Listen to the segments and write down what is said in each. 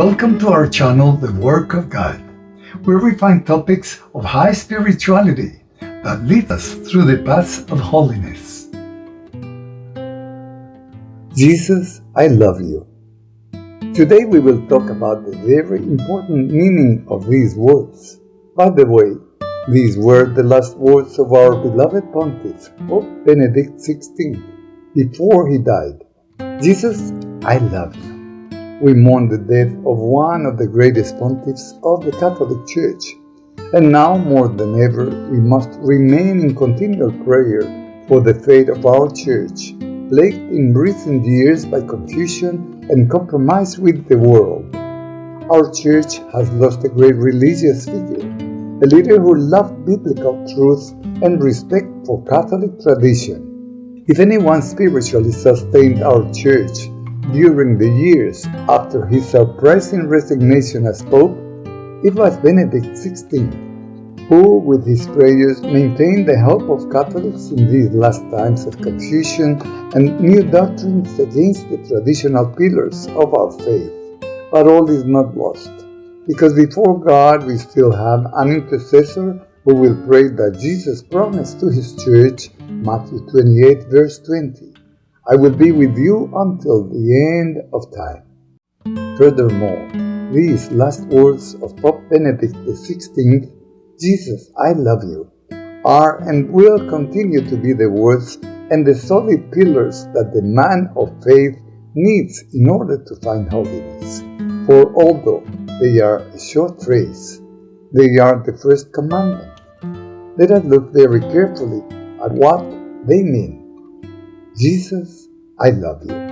Welcome to our channel, The Work of God, where we find topics of high spirituality that lead us through the paths of holiness. Jesus, I love you. Today we will talk about the very important meaning of these words. By the way, these were the last words of our beloved pontiff, Pope Benedict XVI, before he died. Jesus, I love you. We mourn the death of one of the greatest pontiffs of the Catholic Church, and now more than ever we must remain in continual prayer for the fate of our Church, plagued in recent years by confusion and compromise with the world. Our Church has lost a great religious figure, a leader who loved biblical truth and respect for Catholic tradition. If anyone spiritually sustained our Church, during the years after his surprising resignation as Pope, it was Benedict XVI who, with his prayers, maintained the hope of Catholics in these last times of confusion and new doctrines against the traditional pillars of our faith. But all is not lost, because before God we still have an intercessor who will pray that Jesus promised to his church, Matthew 28, verse 20. I will be with you until the end of time. Furthermore, these last words of Pope Benedict XVI, Jesus, I love you, are and will continue to be the words and the solid pillars that the man of faith needs in order to find holiness. For although they are a short phrase, they are the first commandment. Let us look very carefully at what they mean. Jesus, I love you.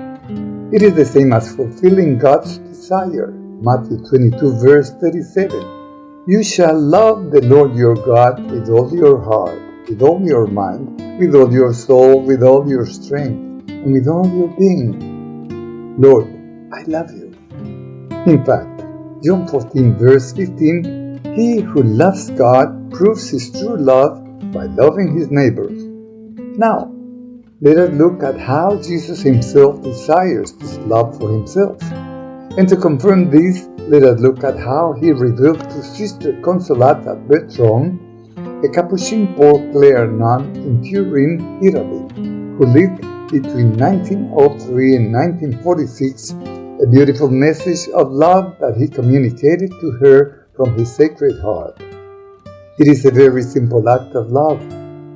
It is the same as fulfilling God's desire. Matthew 22, verse 37. You shall love the Lord your God with all your heart, with all your mind, with all your soul, with all your strength, and with all your being. Lord, I love you. In fact, John 14, verse 15 He who loves God proves his true love by loving his neighbors. Now, let us look at how Jesus himself desires this love for himself. And to confirm this, let us look at how he revealed to Sister Consolata Betrone, a Capuchin Poor Clare nun in Turin, Italy, who lived between 1903 and 1946, a beautiful message of love that he communicated to her from his Sacred Heart. It is a very simple act of love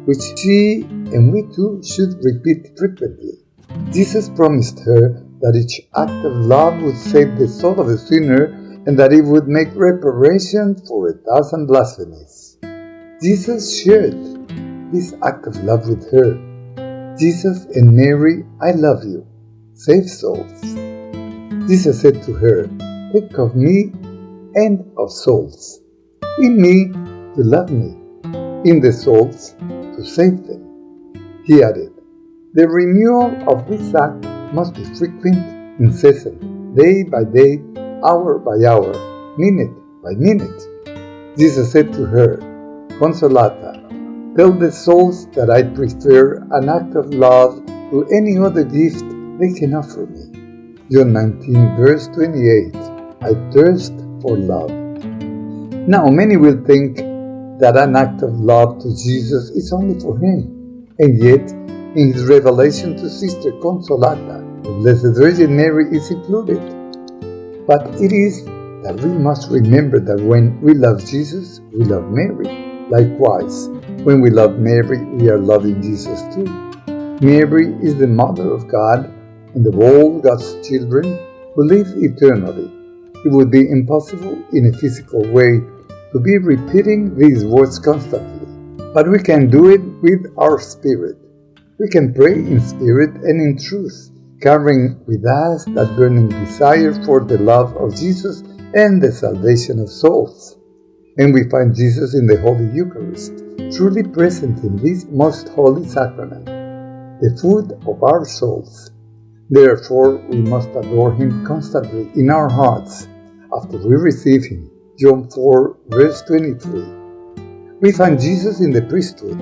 which she and we too should repeat frequently. Jesus promised her that each act of love would save the soul of the sinner and that it would make reparation for a thousand blasphemies. Jesus shared this act of love with her. Jesus and Mary, I love you. Save souls. Jesus said to her, Think of me and of souls. In me to love me, in the souls to save them. He added, The renewal of this act must be frequent, incessant, day by day, hour by hour, minute by minute. Jesus said to her, Consolata, tell the souls that I prefer an act of love to any other gift they can offer me. John 19, verse 28 I thirst for love. Now, many will think that an act of love to Jesus is only for him. And yet, in his revelation to Sister Consolata, the Blessed Virgin Mary is included. But it is that we must remember that when we love Jesus, we love Mary. Likewise, when we love Mary, we are loving Jesus too. Mary is the Mother of God and of all God's children who live eternally. It would be impossible in a physical way to be repeating these words constantly, but we can do it with our spirit. We can pray in spirit and in truth, carrying with us that burning desire for the love of Jesus and the salvation of souls. And we find Jesus in the Holy Eucharist, truly present in this most holy sacrament, the food of our souls. Therefore, we must adore Him constantly in our hearts after we receive Him John 4, verse 23. We find Jesus in the priesthood.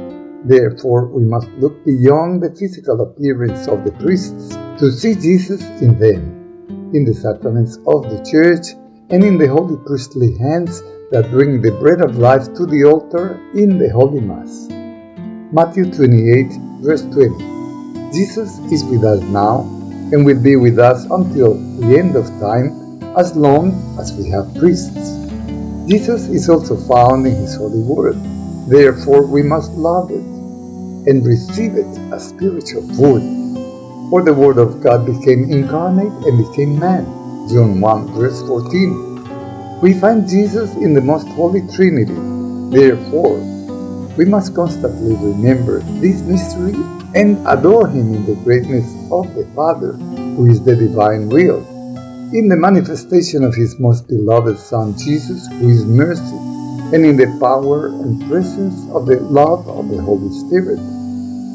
Therefore, we must look beyond the physical appearance of the priests to see Jesus in them, in the sacraments of the Church, and in the holy priestly hands that bring the bread of life to the altar in the Holy Mass. Matthew 28, verse 20. Jesus is with us now and will be with us until the end of time as long as we have priests. Jesus is also found in His holy word. Therefore, we must love it and receive it as spiritual food. For the Word of God became incarnate and became man. John 1 verse 14. We find Jesus in the most holy Trinity. Therefore, we must constantly remember this mystery and adore Him in the greatness of the Father, who is the divine will, in the manifestation of His most beloved Son Jesus, who is mercy, and in the power and presence of the love of the Holy Spirit.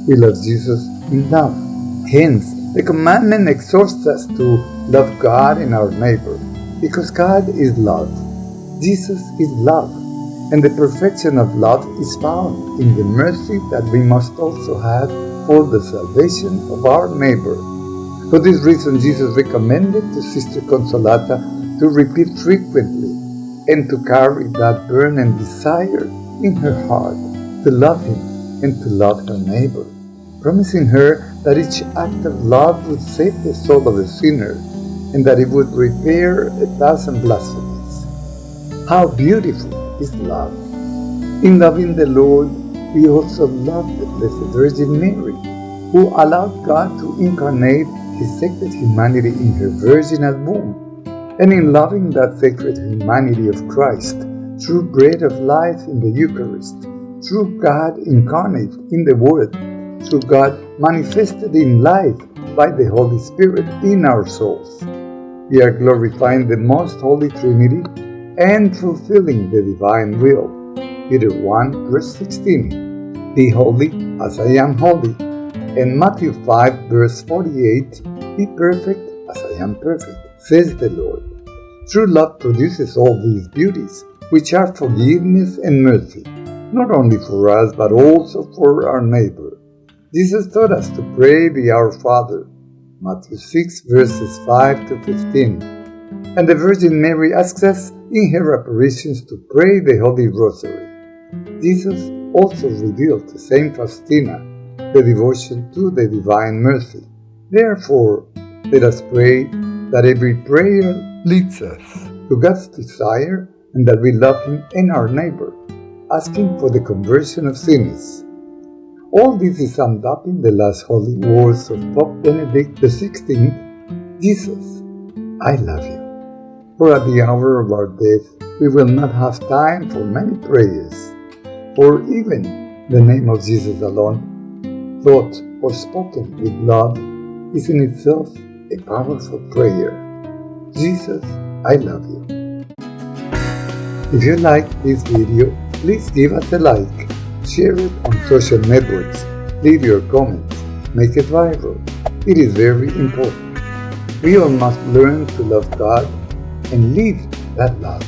We love Jesus in love. Hence, the commandment exhorts us to love God and our neighbor, because God is love. Jesus is love, and the perfection of love is found in the mercy that we must also have for the salvation of our neighbor. For this reason, Jesus recommended to Sister Consolata to repeat frequently and to carry that burning desire in her heart to love Him and to love her neighbor, promising her that each act of love would save the soul of the sinner and that it would repair a thousand blasphemies. How beautiful is love! In loving the Lord, we also love the Blessed Virgin Mary, who allowed God to incarnate His sacred humanity in her virginal womb and in loving that sacred humanity of Christ, true bread of life in the Eucharist, true God incarnate in the Word, true God manifested in life by the Holy Spirit in our souls. We are glorifying the most holy Trinity and fulfilling the divine will. Peter 1 verse 16 Be holy as I am holy. And Matthew 5 verse 48 Be perfect as I am perfect says the Lord. True love produces all these beauties, which are forgiveness and mercy, not only for us but also for our neighbor. Jesus taught us to pray the Our Father, Matthew 6 verses 5 to 15. And the Virgin Mary asks us in her apparitions to pray the Holy Rosary. Jesus also revealed to Saint Faustina the devotion to the Divine Mercy. Therefore, let us pray that every prayer leads us to God's desire and that we love Him and our neighbor, asking for the conversion of sinners. All this is summed up in the last holy words of Pope Benedict XVI Jesus, I love you. For at the hour of our death, we will not have time for many prayers, for even the name of Jesus alone, thought or spoken with love, is in itself a powerful prayer. Jesus, I love you. If you like this video, please give us a like, share it on social networks, leave your comments, make it viral. It is very important. We all must learn to love God and live that love.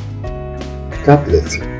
God bless you.